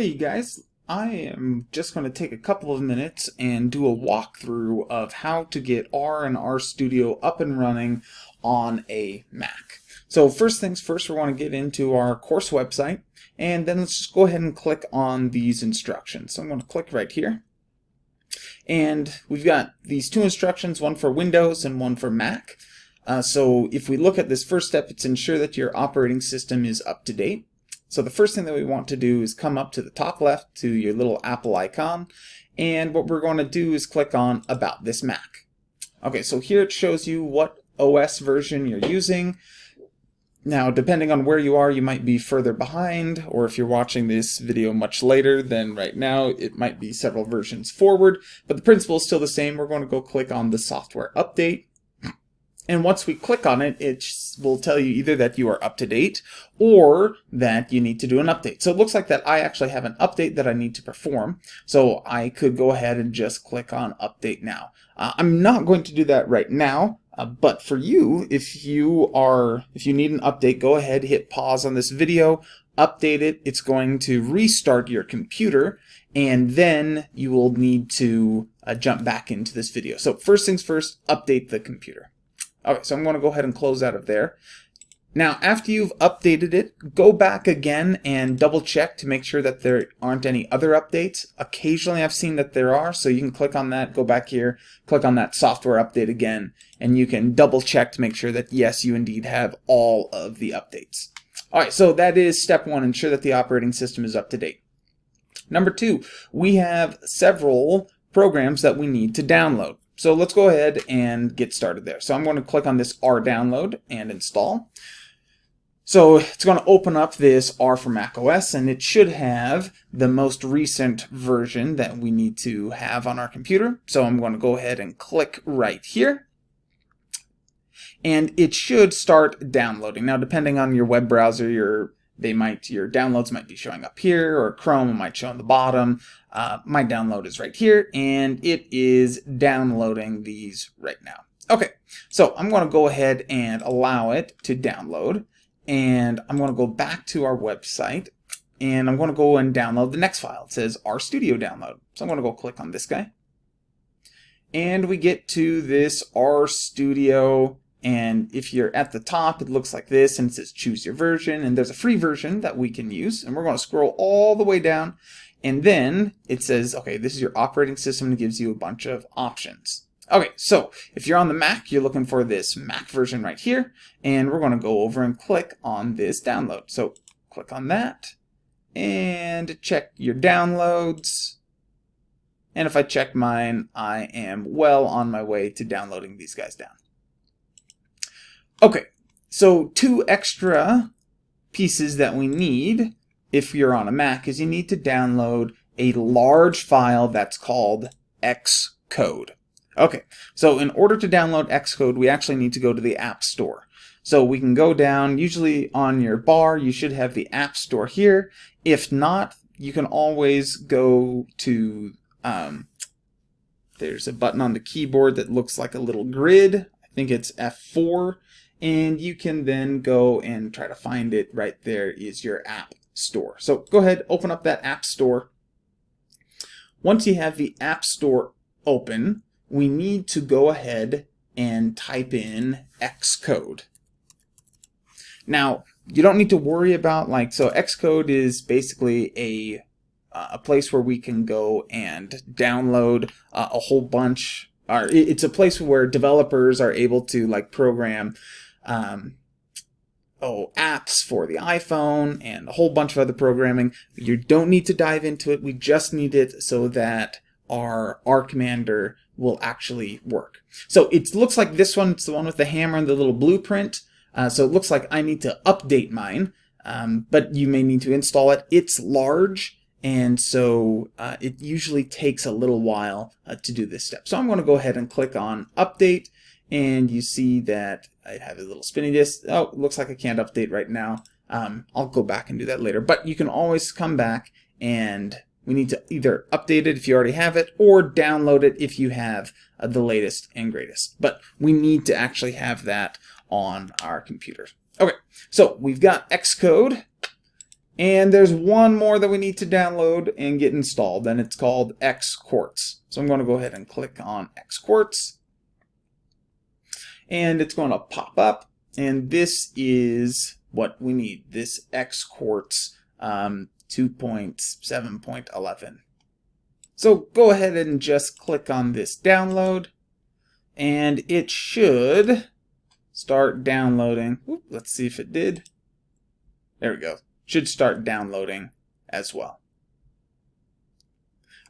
Hey you guys, I am just going to take a couple of minutes and do a walkthrough of how to get R and RStudio up and running on a Mac. So first things first, we want to get into our course website and then let's just go ahead and click on these instructions. So I'm going to click right here and we've got these two instructions, one for Windows and one for Mac. Uh, so if we look at this first step, it's ensure that your operating system is up to date. So the first thing that we want to do is come up to the top left to your little Apple icon. And what we're going to do is click on About This Mac. Okay, so here it shows you what OS version you're using. Now, depending on where you are, you might be further behind, or if you're watching this video much later than right now, it might be several versions forward, but the principle is still the same. We're going to go click on the software update, and once we click on it, it will tell you either that you are up to date or that you need to do an update. So it looks like that I actually have an update that I need to perform. So I could go ahead and just click on update now. Uh, I'm not going to do that right now. Uh, but for you, if you are, if you need an update, go ahead, hit pause on this video, update it. It's going to restart your computer, and then you will need to uh, jump back into this video. So first things first, update the computer. Okay, so I'm going to go ahead and close out of there. Now, after you've updated it, go back again and double check to make sure that there aren't any other updates. Occasionally I've seen that there are, so you can click on that, go back here, click on that software update again, and you can double check to make sure that yes, you indeed have all of the updates. Alright, so that is step one, ensure that the operating system is up to date. Number two, we have several programs that we need to download. So let's go ahead and get started there. So I'm going to click on this R download and install. So it's going to open up this R for Mac OS and it should have the most recent version that we need to have on our computer. So I'm going to go ahead and click right here and it should start downloading. Now depending on your web browser, your they might your downloads might be showing up here or Chrome might show on the bottom. Uh, my download is right here and it is downloading these right now. Okay, so I'm going to go ahead and allow it to download and I'm going to go back to our website and I'm going to go and download the next file. It says RStudio download. So I'm going to go click on this guy and we get to this RStudio and if you're at the top, it looks like this and it says choose your version. And there's a free version that we can use. And we're going to scroll all the way down. And then it says, okay, this is your operating system and gives you a bunch of options. Okay, so if you're on the Mac, you're looking for this Mac version right here. And we're going to go over and click on this download. So click on that and check your downloads. And if I check mine, I am well on my way to downloading these guys down. Okay, so two extra pieces that we need if you're on a Mac is you need to download a large file that's called Xcode. Okay, so in order to download Xcode, we actually need to go to the App Store. So we can go down, usually on your bar, you should have the App Store here. If not, you can always go to, um, there's a button on the keyboard that looks like a little grid. I think it's F4 and you can then go and try to find it right there is your app store. So go ahead, open up that app store. Once you have the app store open, we need to go ahead and type in Xcode. Now, you don't need to worry about like, so Xcode is basically a, uh, a place where we can go and download uh, a whole bunch, or it's a place where developers are able to like program um, oh, apps for the iPhone and a whole bunch of other programming. You don't need to dive into it. We just need it so that our R commander will actually work. So it looks like this one, it's the one with the hammer and the little blueprint. Uh, so it looks like I need to update mine, um, but you may need to install it. It's large, and so uh, it usually takes a little while uh, to do this step. So I'm going to go ahead and click on update, and you see that I have a little spinning disk. Oh, looks like I can't update right now. Um, I'll go back and do that later. But you can always come back and we need to either update it if you already have it or download it if you have uh, the latest and greatest. But we need to actually have that on our computers. Okay, so we've got Xcode And there's one more that we need to download and get installed, and it's called Xquartz. So I'm going to go ahead and click on Xquartz. And it's going to pop up, and this is what we need, this Xquartz um, 2.7.11. So go ahead and just click on this download, and it should start downloading. Oop, let's see if it did. There we go should start downloading as well.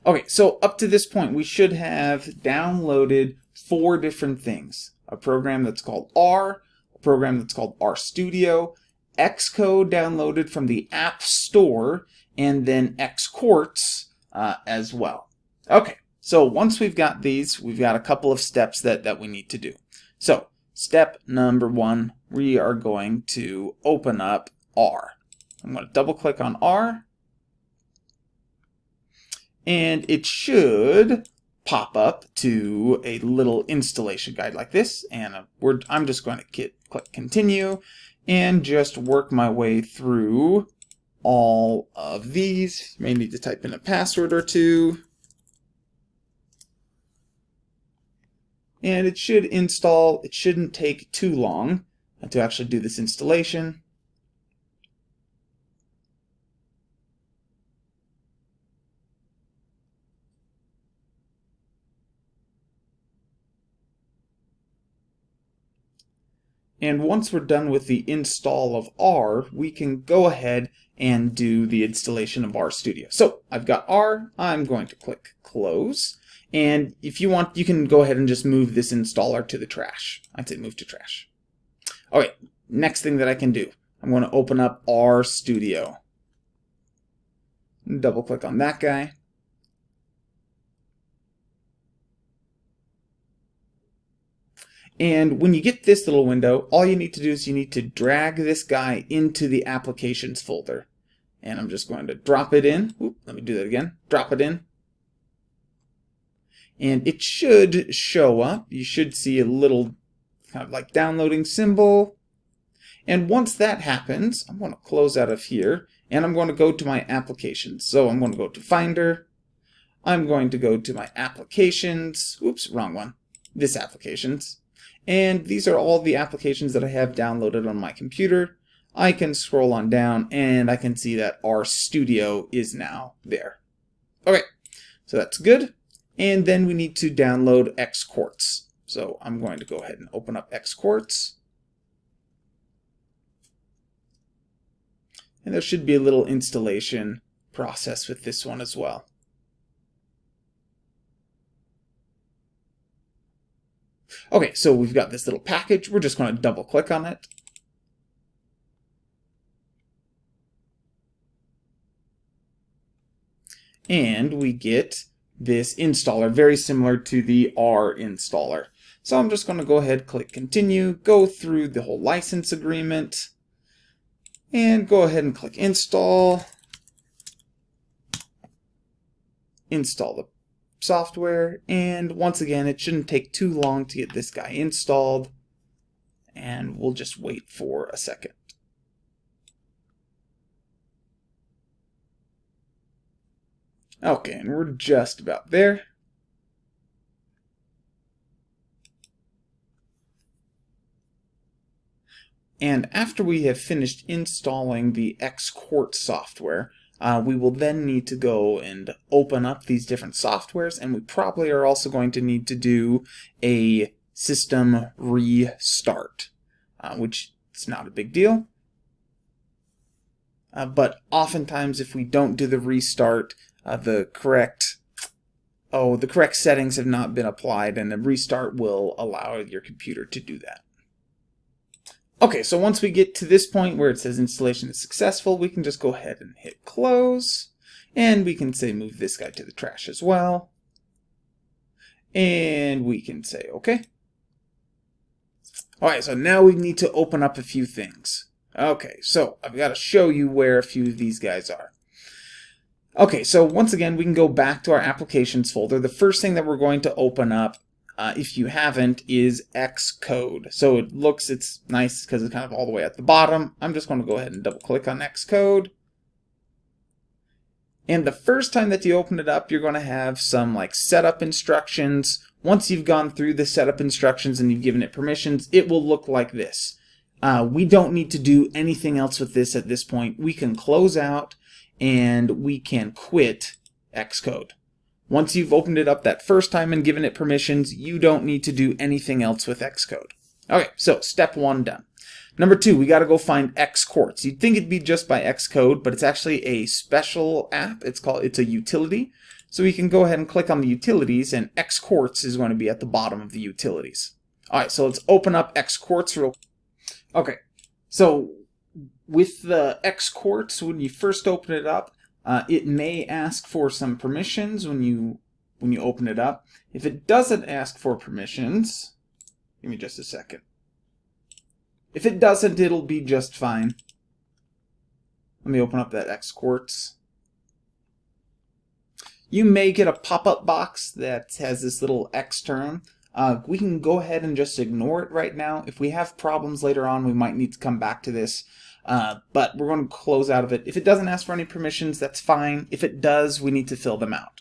Okay, so up to this point, we should have downloaded four different things. A program that's called R, a program that's called RStudio, Xcode downloaded from the App Store, and then Xquartz uh, as well. Okay, so once we've got these, we've got a couple of steps that, that we need to do. So, step number one, we are going to open up R. I'm going to double click on R and it should pop up to a little installation guide like this and I'm just going to click continue and just work my way through all of these. May need to type in a password or two. And it should install, it shouldn't take too long to actually do this installation. And once we're done with the install of R, we can go ahead and do the installation of RStudio. So I've got R, I'm going to click close. And if you want, you can go ahead and just move this installer to the trash. I'd say move to trash. Okay, next thing that I can do, I'm going to open up RStudio. Double click on that guy. And when you get this little window, all you need to do is you need to drag this guy into the applications folder. And I'm just going to drop it in. Oop, let me do that again. Drop it in. And it should show up. You should see a little kind of like downloading symbol. And once that happens, I'm going to close out of here and I'm going to go to my applications. So I'm going to go to Finder. I'm going to go to my applications. Oops, wrong one. This applications. And these are all the applications that I have downloaded on my computer. I can scroll on down and I can see that RStudio is now there. Okay, so that's good. And then we need to download Xquartz. So I'm going to go ahead and open up Xquartz. And there should be a little installation process with this one as well. Okay, so we've got this little package. We're just going to double click on it. And we get this installer, very similar to the R installer. So I'm just going to go ahead, click continue, go through the whole license agreement, and go ahead and click install. Install the software and once again it shouldn't take too long to get this guy installed and we'll just wait for a second. Okay, and we're just about there. And after we have finished installing the Xquartz software, uh, we will then need to go and open up these different softwares and we probably are also going to need to do a system restart, uh, which is not a big deal. Uh, but oftentimes if we don't do the restart, uh, the correct oh, the correct settings have not been applied and a restart will allow your computer to do that. Okay, so once we get to this point where it says installation is successful, we can just go ahead and hit close. And we can say move this guy to the trash as well. And we can say okay. Alright, so now we need to open up a few things. Okay, so I've got to show you where a few of these guys are. Okay, so once again, we can go back to our applications folder. The first thing that we're going to open up uh, if you haven't, is Xcode. So it looks, it's nice because it's kind of all the way at the bottom. I'm just going to go ahead and double click on Xcode. And the first time that you open it up, you're going to have some like setup instructions. Once you've gone through the setup instructions and you've given it permissions, it will look like this. Uh, we don't need to do anything else with this at this point. We can close out and we can quit Xcode. Once you've opened it up that first time and given it permissions, you don't need to do anything else with Xcode. Okay, so step one done. Number two, we got to go find Xquartz. You'd think it'd be just by Xcode, but it's actually a special app. It's called it's a utility. So we can go ahead and click on the utilities, and Xquartz is going to be at the bottom of the utilities. All right, so let's open up Xquartz real. Okay, so with the Xquartz, when you first open it up, uh, it may ask for some permissions when you when you open it up. If it doesn't ask for permissions, give me just a second. If it doesn't, it'll be just fine. Let me open up that Xquartz. You may get a pop-up box that has this little xterm. Uh, we can go ahead and just ignore it right now. If we have problems later on, we might need to come back to this. Uh, but we're going to close out of it. If it doesn't ask for any permissions, that's fine. If it does, we need to fill them out.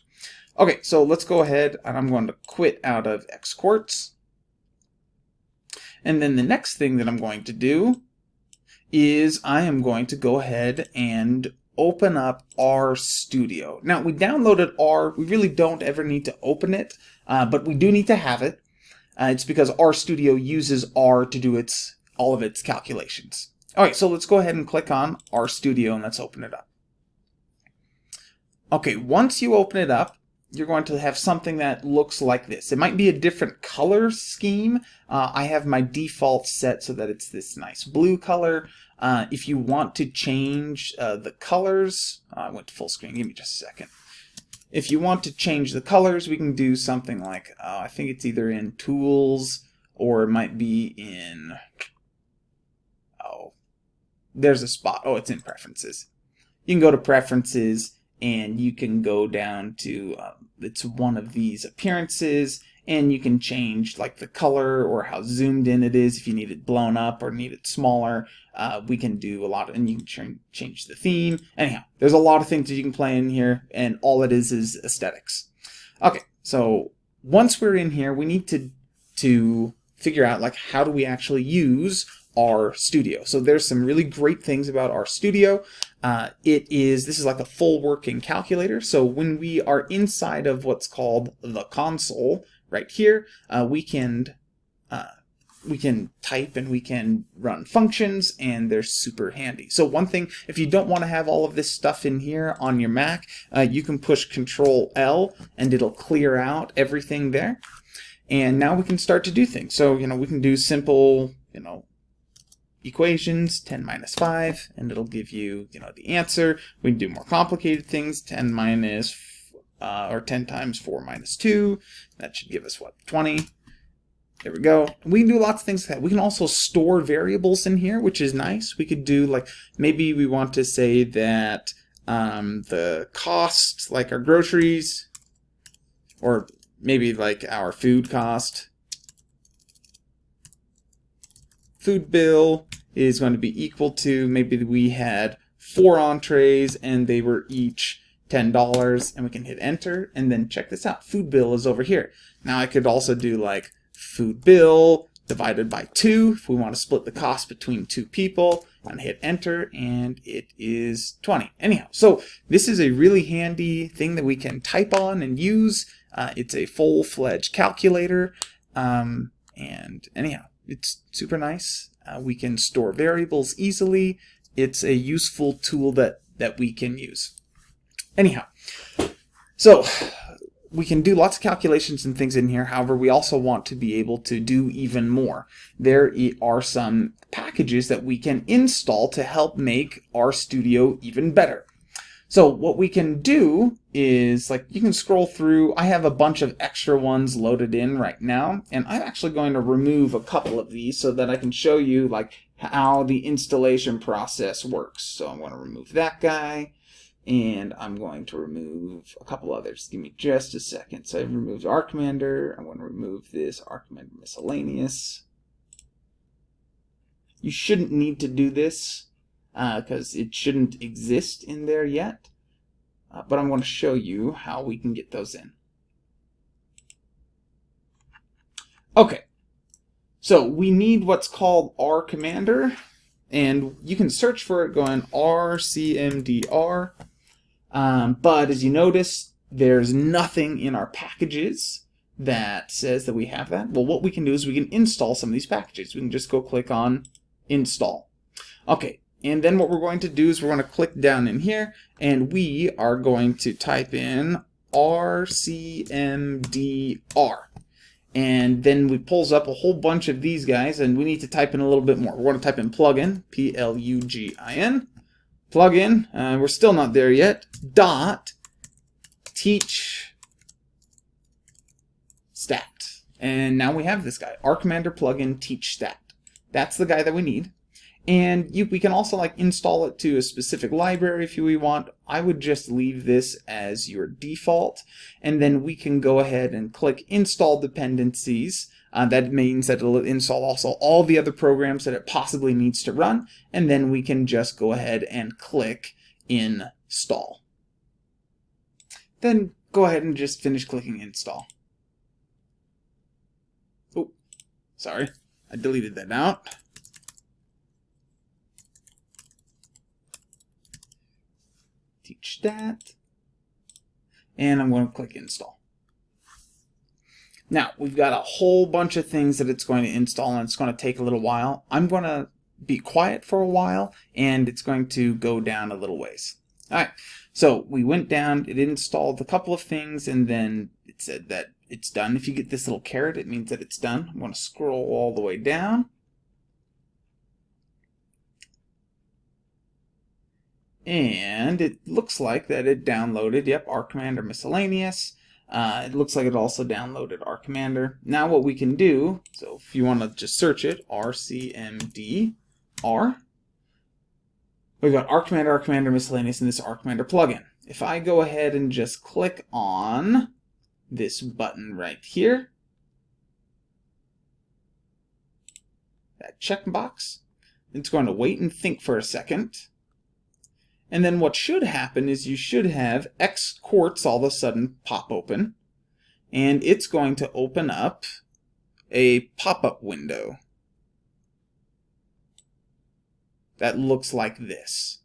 Okay, so let's go ahead and I'm going to quit out of Xquartz. And then the next thing that I'm going to do is I am going to go ahead and open up RStudio. Now we downloaded R, we really don't ever need to open it, uh, but we do need to have it. Uh, it's because RStudio uses R to do its all of its calculations. Alright, so let's go ahead and click on RStudio and let's open it up. Okay, once you open it up, you're going to have something that looks like this. It might be a different color scheme. Uh, I have my default set so that it's this nice blue color. Uh, if you want to change uh, the colors, uh, I went to full screen, give me just a second. If you want to change the colors, we can do something like, uh, I think it's either in Tools or it might be in, there's a spot. Oh, it's in Preferences. You can go to Preferences and you can go down to um, it's one of these appearances and you can change like the color or how zoomed in it is if you need it blown up or need it smaller uh, we can do a lot of, and you can change the theme anyhow there's a lot of things that you can play in here and all it is is aesthetics okay so once we're in here we need to to figure out like how do we actually use RStudio. So there's some really great things about RStudio. Uh, it is, this is like a full working calculator. So when we are inside of what's called the console right here, uh, we can uh, we can type and we can run functions and they're super handy. So one thing, if you don't want to have all of this stuff in here on your Mac, uh, you can push Control L and it'll clear out everything there. And now we can start to do things. So, you know, we can do simple, you know, equations, 10 minus 5, and it'll give you, you know, the answer. We can do more complicated things, 10 minus, uh, or 10 times 4 minus 2. That should give us, what, 20? There we go. We can do lots of things like that. We can also store variables in here, which is nice. We could do, like, maybe we want to say that um, the cost, like our groceries, or maybe like our food cost, food bill is going to be equal to maybe we had four entrees and they were each $10 and we can hit enter and then check this out. Food bill is over here. Now I could also do like food bill divided by two if we want to split the cost between two people and hit enter and it is 20. Anyhow, so this is a really handy thing that we can type on and use. Uh, it's a full-fledged calculator um, and anyhow, it's super nice. Uh, we can store variables easily. It's a useful tool that, that we can use. Anyhow, so we can do lots of calculations and things in here. However, we also want to be able to do even more. There are some packages that we can install to help make RStudio even better. So what we can do is like you can scroll through. I have a bunch of extra ones loaded in right now, and I'm actually going to remove a couple of these so that I can show you like how the installation process works. So I'm going to remove that guy, and I'm going to remove a couple others. Give me just a second. So I've removed R Commander. I'm going to remove this R Commander Miscellaneous. You shouldn't need to do this because uh, it shouldn't exist in there yet. uh, but I'm going to show you how we can get those in. Okay, so we need what's called R Commander, and you can search for it going RCMDR, um, but as you notice, there's nothing in our packages that says that we have that. Well, what we can do is we can install some of these packages. We can just go click on install. Okay, and then what we're going to do is we're going to click down in here and we are going to type in RCMDR. And then we pulls up a whole bunch of these guys and we need to type in a little bit more. We're going to type in plugin, P-L-U-G-I-N, plugin, uh, we're still not there yet, dot teach stat. And now we have this guy, R Commander plugin teach stat. That's the guy that we need. And you, we can also like install it to a specific library if we want. I would just leave this as your default. And then we can go ahead and click install dependencies. Uh, that means that it'll install also all the other programs that it possibly needs to run. And then we can just go ahead and click install. Then go ahead and just finish clicking install. Oh, sorry. I deleted that out. Teach that. And I'm going to click install. Now, we've got a whole bunch of things that it's going to install and it's going to take a little while. I'm going to be quiet for a while and it's going to go down a little ways. Alright, so we went down, it installed a couple of things and then it said that it's done. If you get this little caret, it means that it's done. I'm going to scroll all the way down and it looks like that it downloaded, yep, R Commander Miscellaneous. Uh, it looks like it also downloaded R Commander. Now what we can do, so if you want to just search it, RCMD, R, we've got R Commander, R Commander Miscellaneous, and this R Commander plugin. If I go ahead and just click on this button right here, that checkbox, it's going to wait and think for a second. And then what should happen is you should have X quartz all of a sudden pop open. And it's going to open up a pop-up window that looks like this.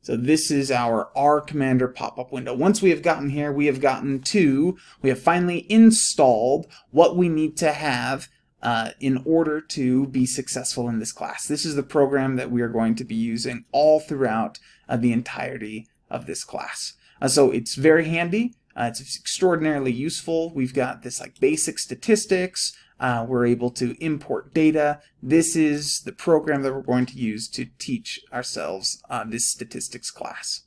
So this is our R Commander pop-up window. Once we have gotten here, we have gotten to, we have finally installed what we need to have uh, in order to be successful in this class. This is the program that we are going to be using all throughout uh, the entirety of this class. Uh, so it's very handy. Uh, it's extraordinarily useful. We've got this like basic statistics. Uh, we're able to import data. This is the program that we're going to use to teach ourselves uh, this statistics class.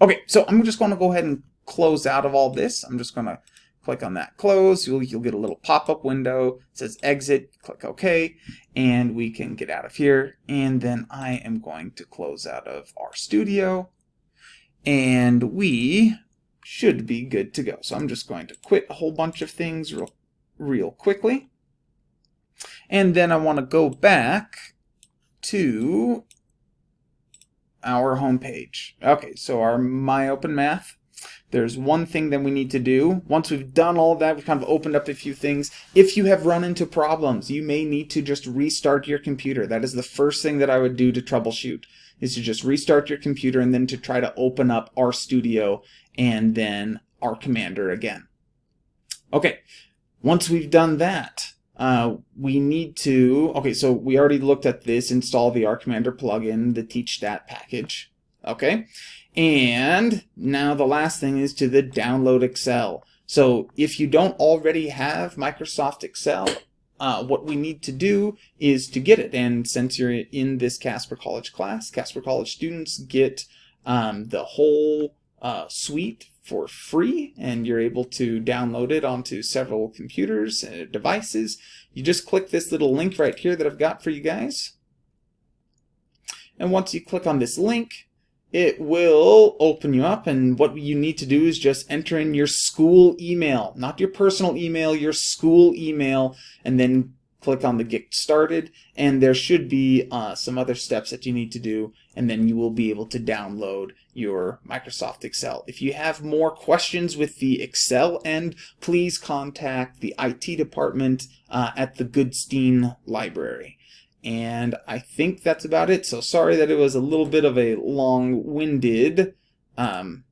Okay, so I'm just going to go ahead and close out of all this. I'm just going to click on that close. You'll, you'll get a little pop-up window. It says exit. Click OK. And we can get out of here. And then I am going to close out of RStudio, and we should be good to go. So I'm just going to quit a whole bunch of things real, real quickly. And then I want to go back to our home page okay. So our MyOpenMath there's one thing that we need to do. Once we've done all of that, we've kind of opened up a few things. If you have run into problems, you may need to just restart your computer. That is the first thing that I would do to troubleshoot, is to just restart your computer and then to try to open up RStudio and then R Commander again. Okay, once we've done that, uh, we need to, okay, so we already looked at this, install the R Commander plugin, the Teach Stat package, okay? And now the last thing is to the download Excel. So if you don't already have Microsoft Excel, uh, what we need to do is to get it. And since you're in this Casper College class, Casper College students get um, the whole uh, suite for free and you're able to download it onto several computers and devices. You just click this little link right here that I've got for you guys. And once you click on this link, it will open you up and what you need to do is just enter in your school email not your personal email your school email and then click on the get started and there should be uh, some other steps that you need to do and then you will be able to download your Microsoft Excel. If you have more questions with the Excel end, please contact the IT department uh, at the Goodstein Library. And I think that's about it. So sorry that it was a little bit of a long-winded um,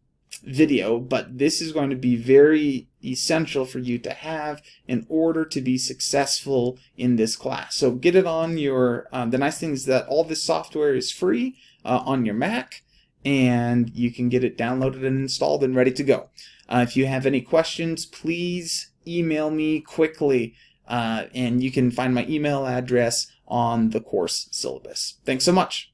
video, but this is going to be very essential for you to have in order to be successful in this class. So get it on your, um, the nice thing is that all this software is free uh, on your Mac and you can get it downloaded and installed and ready to go. Uh, if you have any questions, please email me quickly uh, and you can find my email address on the course syllabus. Thanks so much.